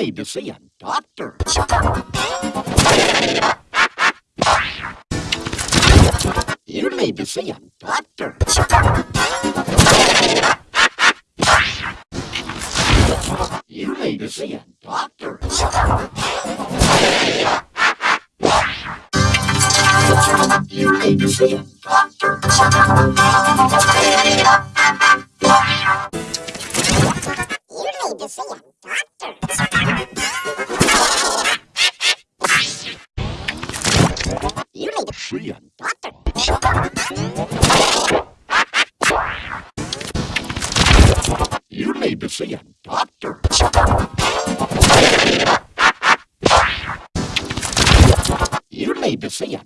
need to see a doctor. You need to see a doctor. You need to see a doctor. You need to see a doctor. шея. You need to see a doctor. You need to see a